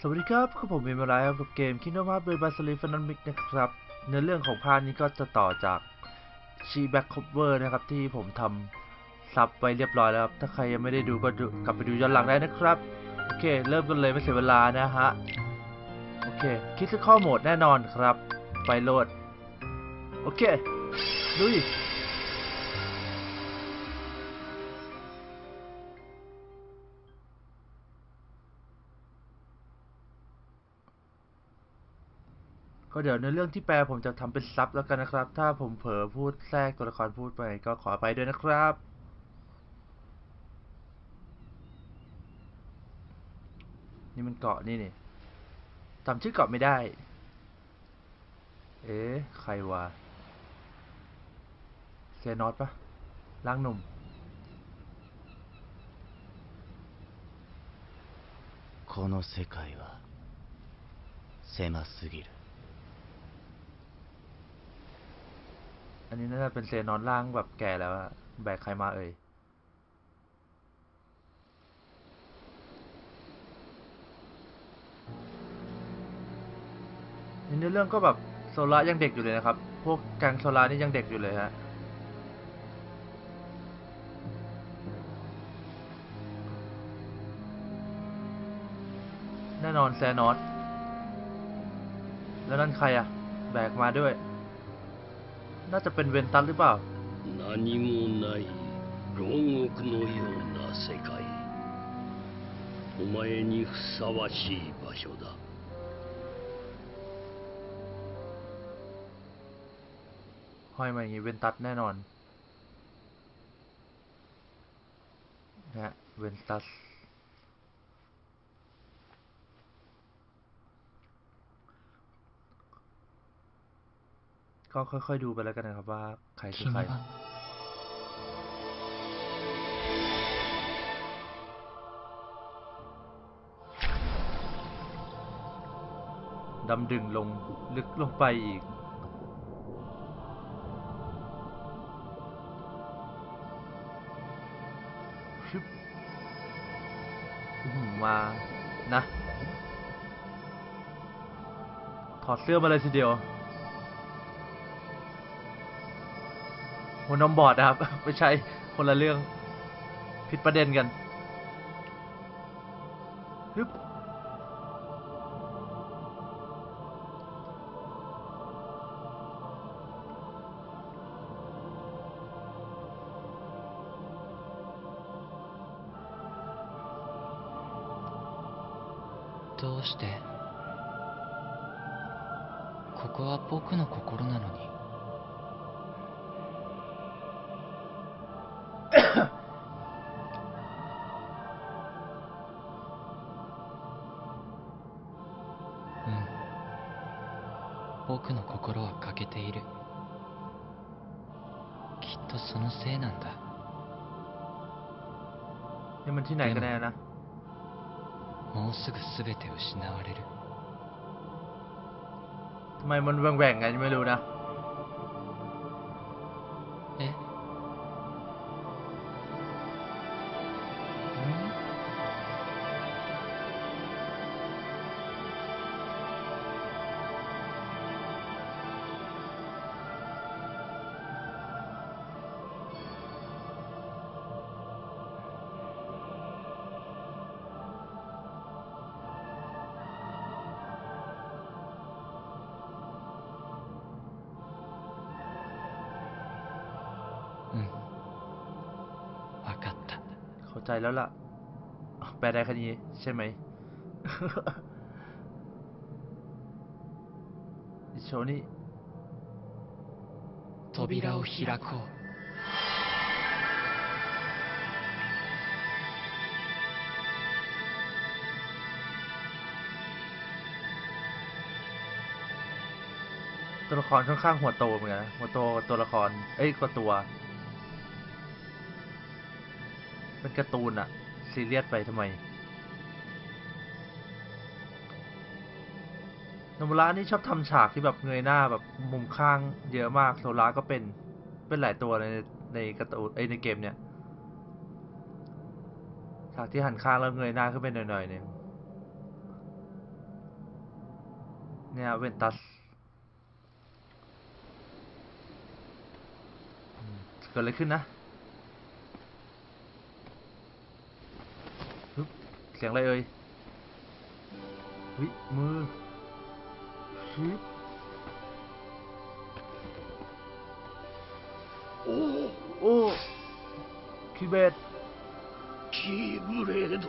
สวัสดีครับคือผมเอมรายครับกับเกม Kingdom Hearts Birth by Sleep Final Mix นะครับเนื้อเรื่องของภาคนี้ก็จะต่อจากชีแบ็คค o เวอร์นะครับ ที่ผมทำ sub ไว้เรียบร้อยแล้วครับ ถ้าใครยังไม่ได้ดูก็ดูกลับไปดูย้อนหลังได้นะครับ โอเค เริ่มกันเลยไม่เสียเวลานะฮะ โอเค critical mode แน่นอนครับ ไปโหลด โอเค ลุย ก็เดี๋ยวในเรื่องที่แปลผมจะทำเป็นซับแล้วกันนะครับ ถ้าผมเผลอพูดแทรกตัวละครพูดไปก็ขออภัยด้วยนะครับ นี่มันเกาะนี่นี่จำชื่อเกาะไม่ได้ เอ๊ะ ใครวะเซนอตปะร่างหนุ่ม この世界は狭すぎる อันนี้น่าจะเป็นเซนอนร่างแบบแก่แล้วอะแบกใครมาเอ่ยในเรื่องก็แบบโซล่ายังเด็กอยู่เลยนะครับ พวกแกงโซล่านี่ยังเด็กอยู่เลยฮะแน่นอนแซนอสแล้วนั่นใครอะแบกมาด้วย น่าจะเป็นเวนตัสหรือเปล่า 何もない牢獄のような世界お前にふさわしい場所だ ห้อยมาอย่างนี้เวนตัสแน่นอนนะฮะเวนตัส ก็ค่อยๆดูไปแล้วกันนะครับว่าใครคือ君ใครはดำดึงลงลึกลงไปอีกชึบอื้อหือมานะ ถอดเสื้อมาเลยทีเดียว หัวนมบอดนะครับ ไม่ใช่คนละเรื่องผิดประเด็นกันฮึบ 僕の心は欠けているきっとそのせいなんだ นี่มันที่ไหนกันแน่นะ もうすぐ全て失われる ทำไมมันแหว่งๆไงไม่รู้นะ ใจแล้วล่ะอ้าวแปลได้แค่นี้ใช่ไหม อิโชนี่ 扉を開こう ตัวละครค่อนข้างหัวโตเหมือนกันนะหัวโตกว่าตัวละคร เอ้ยกว่าตัว เป็นการ์ตูนอะซีเรียสไปทำไมโนบุระนี่ชอบทำฉากที่แบบเงยหน้าแบบมุมข้างเยอะมากโซล่าก็เป็นเป็นหลายตัวในในการ์ตูนเอ้ยในเกมเนี่ยฉากที่หันข้างแล้วเงยหน้าขึ้นไปหน่อยๆเนี่ยเนี่ยเวนตัสเกิดอะไรขึ้นนะฮึบ เสียงอะไรเอ่ยวิมือฮึโอ้โอ้คิเบตคิเบด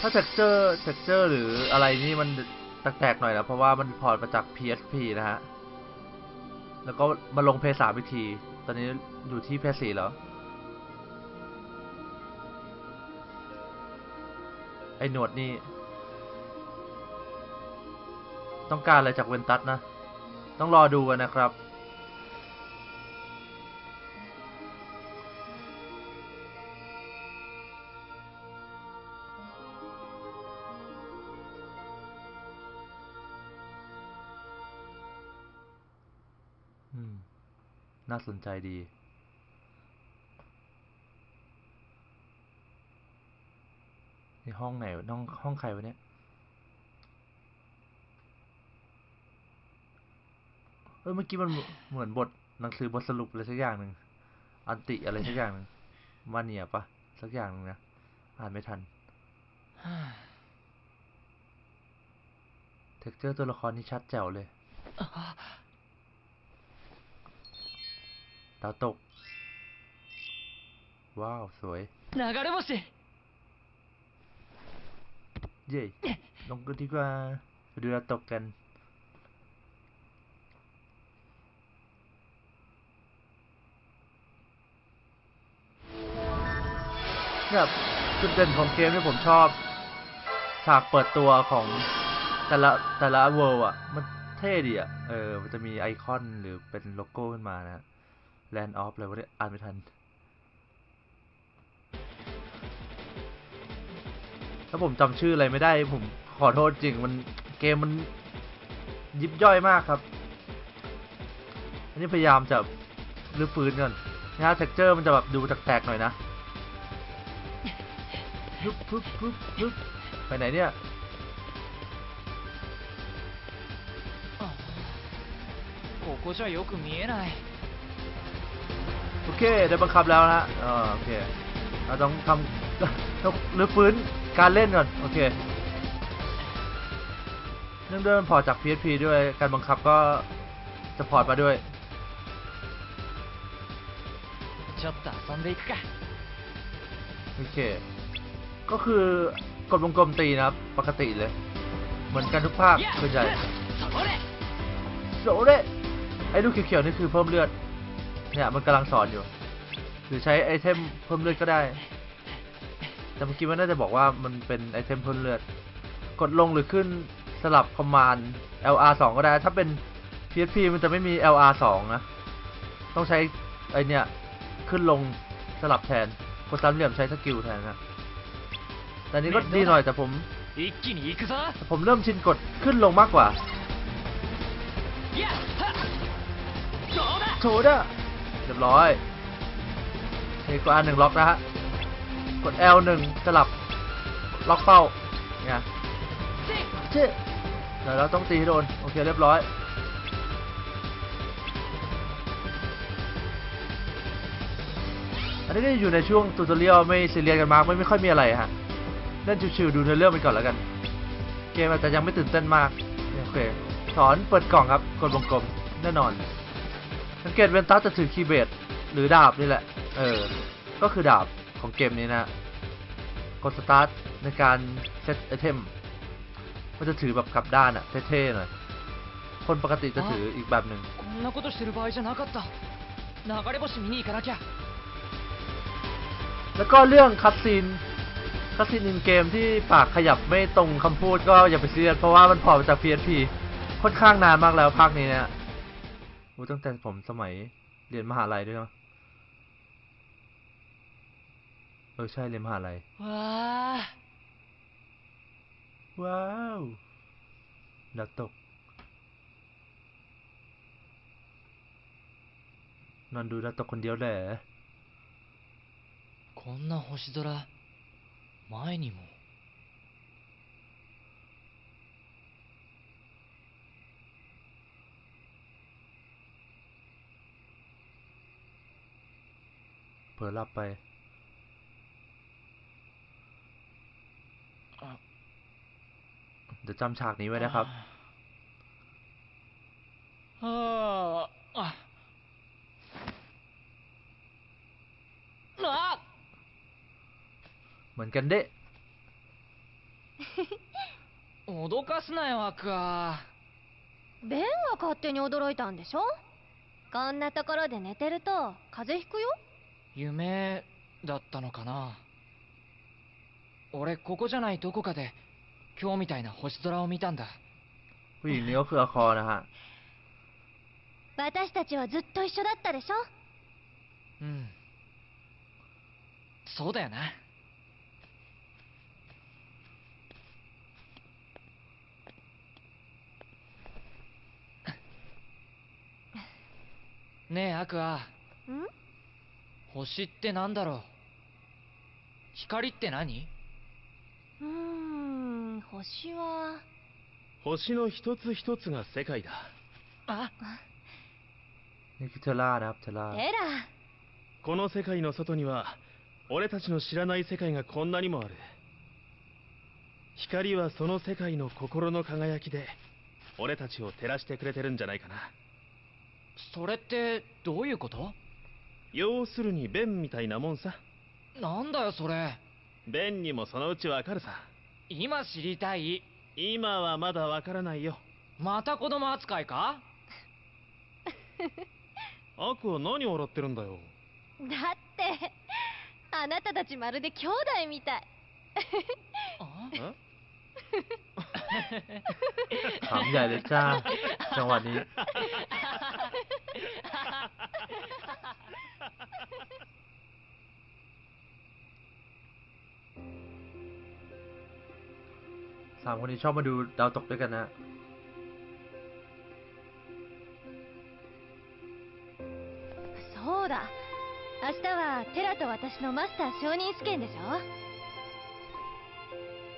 ถ้า texture texture หรืออะไรนี่มันแตกๆหน่อยนะเพราะว่ามัน port มาจาก PSP นะฮะ แล้วก็มาลง PS3 อีกทีตอนนี้อยู่ที่ Play สี่แล้วไอ้หนวดนี่ ต้องการอะไรจากเวนตัสนะ ต้องรอดูกันนะครับ น่าสนใจดีในห้องไหนวะห้องห้องใครวะเนี่ย เออเมื่อกี้มันเหมือนบทหนังสือบทสรุปอะไรสักอย่างหนึ่ง อันติอะไรสักอย่างหนึ่งมาเนียปะสักอย่างหนึ่งนะ อ่านไม่ทัน texture ตัวละครนี่ชัดแจ๋วเลย ดาวตก ว้าว สวยนากาเรโมชิเย่ลงกันดีกว่าดูดาวตกกัน แบบจุดเด่นของเกมที่ผมชอบ ฉากเปิดตัวของแต่ละแต่ละ world อะมันเท่ดีอะเออ มันจะมีไอคอนหรือเป็นโลโก้ขึ้นมานะ Land of อะไรวะเนี่ยอ่านไม่ทัน ถ้าผมจำชื่ออะไรไม่ได้ ผมขอโทษจริง มันเกมมันยิบย่อยมากครับ อันนี้พยายามจะรื้อฟื้นก่อนนะฮะ texture มันจะแบบดูแตกๆหน่อยนะปึ๊บปึ๊บปึ๊บปึ๊บไปไหนเนี่ย ここじゃよく見えない โอเคได้บังคับแล้วนะฮะโอเคเราต้องทำต้องรื้อฟื้นการเล่นก่อนโอเคเนื่องด้วยมันพอจาก PSP ด้วยการบังคับก็ port มาด้วยโอเค ก็คือกดวงกลมตีนะปกติเลย เหมือนกันทุกภาคส่วนใหโซเรไอ้ลูกเขียวๆนี่คือเพิ่มเลือด เนี่ยมันกำลังสอนอยู่ หรือใช้ item เพิ่มเลือดก็ได้ แต่เมื่อกี้มันน่าจะบอกว่ามันเป็น item เพิ่มเลือด กดลงหรือขึ้นสลับ command LR 2ก็ได้ ถ้าเป็น PSP มันจะไม่มี LR 2นะ ต้องใช้ไอเนี่ยขึ้นลงสลับแทน กดสามเหลี่ยมใช้ skill แทนนะแต่นี้ก็ดีหน่อยแต่ผมแต่ผมเริ่มชินกดขึ้นลงมากกว่าโถด้า รียบร้อยนี่กด R หนึ่งล็อกนะฮะ กด L หนึ่งสลับ ล็อกเป้าเนี่ยเจ๊เดี๋ยวเราต้องตีให้โดน โอเคเรียบร้อย อันนี้ก็อยู่ในช่วง tutorial ไม่ซีเรียสกันมากไม่ไม่ค่อยมีอะไรฮะ เล่นชิวๆดูเนื้อเรื่องไปก่อนแล้วกัน เกมอาจจะยังไม่ตื่นเต้นมาก โอเคสอนเปิดกล่องครับ กดวงกลมแน่นอน สังเกตเวนตัสจะถือ Keyblade หรือดาบนี่แหละ เออ ก็คือดาบของเกมนี้นะกดสตาร์ทในการ set item มันจะถือแบบกลับด้านอะเท่ๆหน่อยคนปกติจะถืออีกแบบหนึ่งแล้วก็เรื่องคัตซีนคัตซีนในเกมที่ปากขยับไม่ตรงคำพูดก็อย่าไปเสียดเพราะว่ามันพอมจาก PSP ค่อนข้างนานมากแล้วภาคนี้เนี่ยอ้ตั้งแต่ผมสมัยเรียนมหาลัยด้วยเนาะเออใช่เรียนมหาลัย わあ ว้าวดาวตก นอนดูดาวตกคนเดียวแหละ こんな星空前にも ผลอหลับไป あ เดี๋ยวจำฉากนี้ไว้นะครับ ああああ เหมือนกันเด้ 脅かすなよアクアベンが勝手に驚いたんでしょこんなところで寝てると風邪ひくよ 夢だったのかな俺ここじゃないどこかで今日みたいな星空を見たんだ ผู้หญิงนี้ก็คืออาคอนะฮะ 私たちはずっと一緒だったでしょうんそうだよなねえアクアん 星ってなんだろう？光って何？うーん星は。星の一つ一つが世界だ。あ？エラこの世界の外には俺たちの知らない世界がこんなにもある。光はその世界の心の輝きで俺たちを照らしてくれてるんじゃないかな。それってどういうこと？要するにベンみたいなもんさなんだよそれベンにもそのうちわかるさ今知りたい今はまだわからないよまた子供扱いかアクは何笑ってるんだよだってあなたたちまるで兄弟みたいあえ ถามใหญ่เลยจ้า จังหวะนี้ สามคนนี้ชอบมาดูดาวตกด้วยกันนะ そうだ明日はテラと私のマスター承認試験でし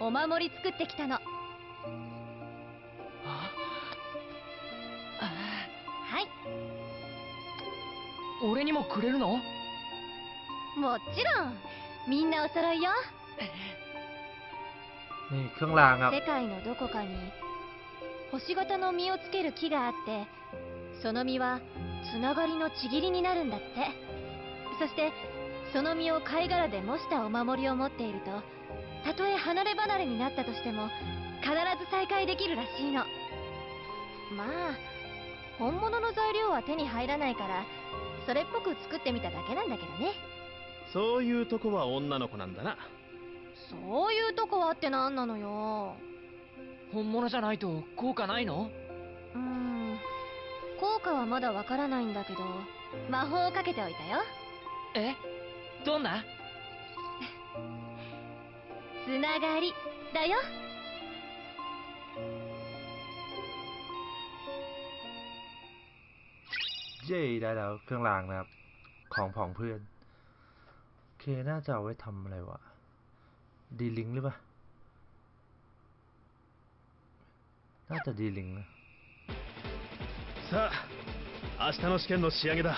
ょお守り作ってきたの 俺にもくれるの？もちろん。みんなお揃いよ。世界のどこかに星形の実をつける木があってその実はつながりのちぎりになるんだって。そしてその実を貝殻で模したお守りを持っているとたとえ離れ離れになったとしても必ず再会できるらしいの。まあ本物の材料は手に入らないからそれっぽく作ってみただけなんだけどね。そういうとこは女の子なんだな。そういうとこはって何なのよ。本物じゃないと効果ないの？うーん。効果はまだわからないんだけど魔法をかけておいたよ。え？どんな？つながりだよ เย้ได้แล้ว เครื่องรางนะครับ ของผองเพื่อน โอเค น่าจะเอาไว้ทำอะไรวะ ดีลิงก์หรือเปล่า น่าจะดีลิงก์นะ さあ明日の試験の仕上げだ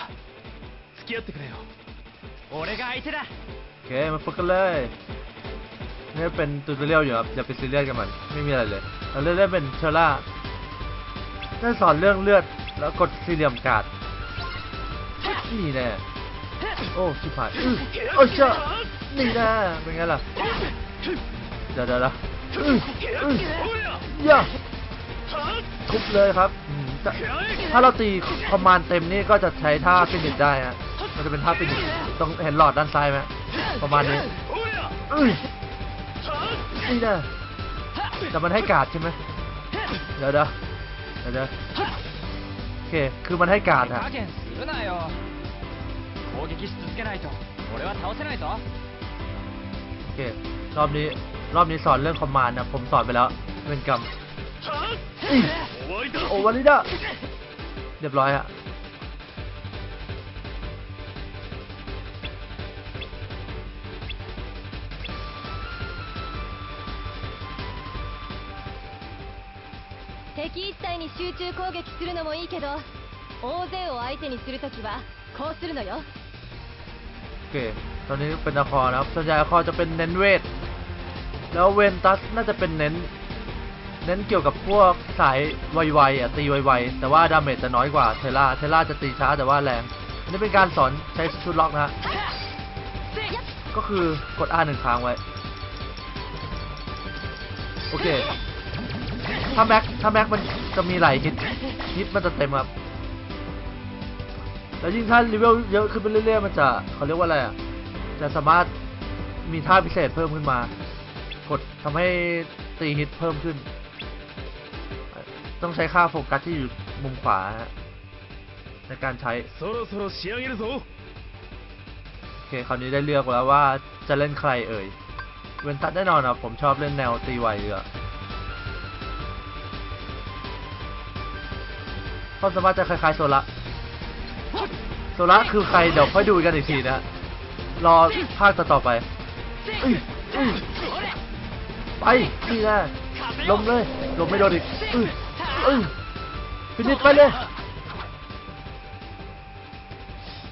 付き合ってくれよ俺が相手だ โอเค มาฝึกกันเลยนี่เป็นตูตอเรียลอยู่ครับ อย่าไปซีเรียสกับมัน ไม่มีอะไรเลย เราเล่นได้เป็นเชอร่าได้สอนเรื่องเลือด แล้วกดสี่เหลี่ยมการ์ด นี่แน่โอ้ชิบหายอื้อโอ้เจ้านี่แน่เป็นไงล่ะเดี๋ยวเดี๋ยวเดี๋ยวอื้ออื้อย่าทุบเลยครับอืมแต่ถ้าเราตี command เต็มนี่ก็จะใช้ท่า finish ได้ฮะมันจะเป็นท่า finish ต้องเห็นหลอดด้านซ้ายไหมประมาณนี้อื้อนี่นะแต่มันให้การ์ดใช่ไหมเดี๋ยวเดี๋ยวเดี๋ยวเดี๋ยวโอเค คือมันให้การ์ด手ฮะ 撃つなよ攻撃し続けないと俺は倒せないぞโอเครอบนี้รอบนี้สอนเรื่องคอมมานด์นะผมสอนไปแล้วเวนกรรมโอวาลิดะเรียบร้อยอะที่一体に集中攻撃するのもいいけど大勢を相手にするときはこうするのよ โอเค ตอนนี้เป็นอาคอนะครับ ส่วนใหญ่อาคอจะเป็นเน้นเวท แล้วเวนตัสน่าจะเป็นเน้น เน้นเกี่ยวกับพวกสายไวๆอ่ะตีไวๆ แต่ว่าดาเมจจะน้อยกว่าเทล่า เทล่าจะตีช้าแต่ว่าแรง อันนี้เป็นการสอนใช้ชุดล็อกนะฮะ ก็คือกด R หนึ่งครั้งไว้ โอเค ถ้าแม็ก ถ้าแม็กมันจะมีไหลายฮิต ฮิตมันจะเต็มครับ แล้วยิ่งถ้าเลเวลเยอะขึ้นไปเรื่อยๆมันจะเขาเรียกว่าอะไรอะจะสามารถมีท่าพิเศษเพิ่มขึ้นมา กดทำให้ตีฮิตเพิ่มขึ้น ต้องใช้ค่าโฟกัสที่อยู่มุมขวาในการใช้โอเคคราวนี้ได้เลือกแล้วว่าจะเล่นใครเอ่ย เวนตัดแน่นอนนะผมชอบเล่นแนวตีไวเยอะความสามารถจะคล้ายๆโซละ โซล่าคือใครเดี๋ยวค่อยดูกันอีกทีนะ รอภาคต่อไปไปนี่แหละลมเลยลมไม่โดนอีกอื้ฟินิชไปเลย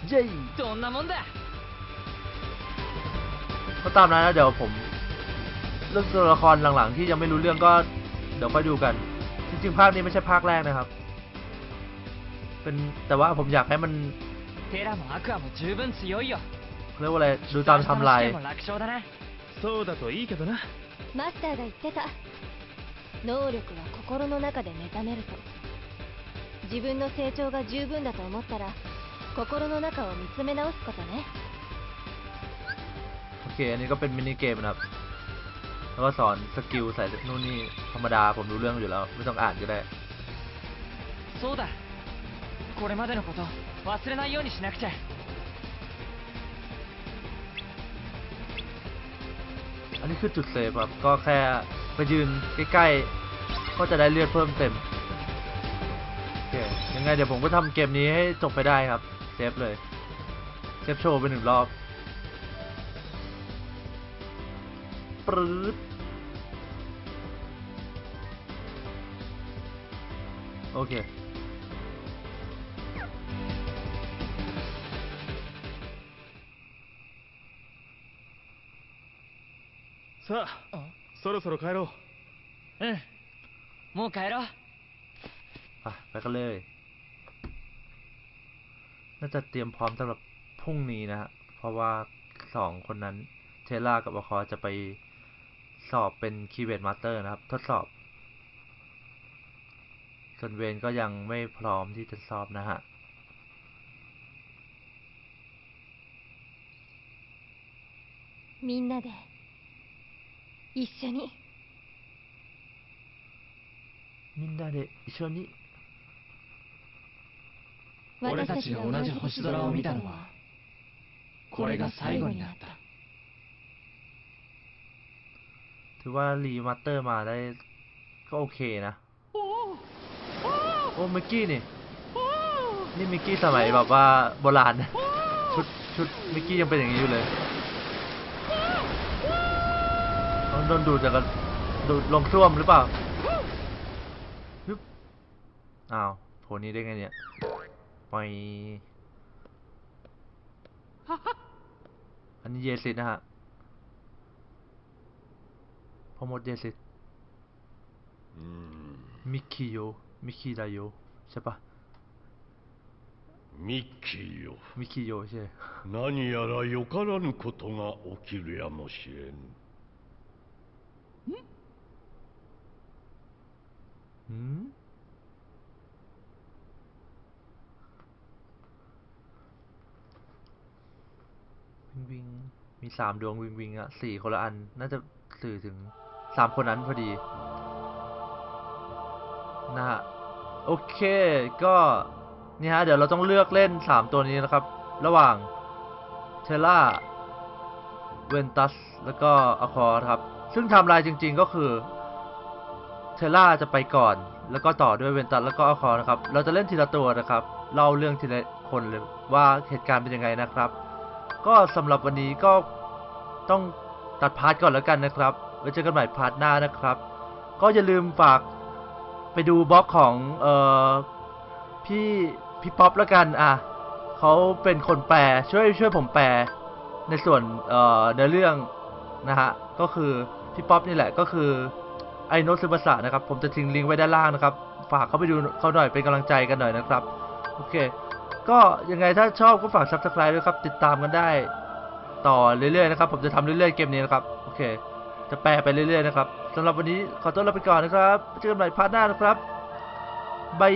เย้ก็ตามนั้นนะเดี๋ยวผมเรื่องตัวละครหลังๆ ที่ยังไม่รู้เรื่องก็เดี๋ยวค่อยดูกัน จริงๆ ภาคนี้ไม่ใช่ภาคแรกนะครับ เป็นแต่ว่าผมอยากให้มัน テラもアクアも十分強いよ เรียกว่าอะไรดูตามไทำลาย 試しても楽勝だなそうだといいけどなマスターが言ってた能力は心の中で目覚めると自分の成長が十分だと思ったら心の中を見つめ直すことね โอเค อันนี้ก็เป็นมินิเกมนะครับ แล้วก็สอนสกิลใส่นู่นนี่ธรรมดาผมรู้เรื่องอยู่แล้ว ไม่ต้องอ่านก็ได้ そうだこれまでのこと 忘れないようにしなくちゃ อันนี้คือจุดเซฟครับ ก็แค่ไปยืนใกล้ๆ ก็จะได้เลือดเพิ่มเต็ม โอเค ยังไงเดี๋ยวผมก็ทำเกมนี้ให้จบไปได้ครับ เซฟเลย เซฟโชว์ไปหนึ่งรอบ ปรื๊ดโอเค さあそろそろ帰ろううんもう帰ろう อ่ะไปกันเลย น่าจะเตรียมพร้อมสำหรับพรุ่งนี้นะฮะ เพราะว่าสองคนนั้น เทล่ากับอคอจะไปสอบเป็นคีย์เวิร์ดมาสเตอร์นะครับ ทดสอบ ส่วนเวนก็ยังไม่พร้อมที่จะสอบนะฮะ みんなで 一緒にみんなで一緒に俺たちが同じ星空を見たのはこれが最後になった ถือว่ารีมาสเตอร์มาได้ก็โอเคนะ โอ้มิกกี้นี่ นี่มิกกี้สมัยแบบว่าโบราณนะชุดชุดมิกกี้ยังเป็นอย่างนี้อยู่เลย ดนดูดจากกันดูดลงส้วมหรือเปล่าฮึบอ้าวโผล่นี้ได้ไงเนี่ยไปอันนี้เยซิดนะฮะพ่อมดเยซิด うん มิกกี้โยมิกกี้ไดโยใช่ปะ ミッキーよ มิกกี้โยใช่ 何やらよからぬことが起きるやもしれん หืมวิงวิง มีสามดวงวิงวิงอะสี่คนละอัน น่าจะสื่อถึงสามคนนั้นพอดี นะฮะ โอเค ก็นี่ฮะ เดี๋ยวเราต้องเลือกเล่นสามตัวนี้นะครับ ระหว่างเทอร่าเวนตัส แล้วก็อควาครับ ซึ่งไทม์ไลน์จริง ๆ ก็คือ เทอร่าจะไปก่อน แล้วก็ต่อด้วยเวนตัสแล้วก็อควานะครับ เราจะเล่นทีละตัวนะครับเล่าเรื่องทีละคนเลยว่าเหตุการณ์เป็นยังไงนะครับ ก็สำหรับวันนี้ก็ต้องตัด part ก่อนแล้วกันนะครับไว้เจอกันใหม่ part หน้านะครับ ก็อย่าลืมฝากไปดูบล็อกของเอ่อพี่พี่ป๊อปแล้วกันอะเขาเป็นคนแปลช่วยช่วยผมแปลในส่วนเอ่อเนื้อเรื่องนะฮะก็คือพี่ป๊อปนี่แหละก็คือ ไอโนซึบาสะนะครับ ผมจะทิ้งลิงก์ไว้ด้านล่างนะครับ ฝากเข้าไปดูเขาหน่อยเป็นกำลังใจกันหน่อยนะครับ โอเค ก็ยังไงถ้าชอบก็ฝากซับสไคร b e ด้วยครับ ติดตามกันได้ ต่อเรื่อยๆนะครับ ผมจะทำเรื่อยๆเกมนี้นะครับ โอเค จะแปลไปเรื่อยๆนะครับสำหรับวันนี้ขอตัวลาไปก่อนนะครับ เจอกันใหม่ part หน้านะครับ bye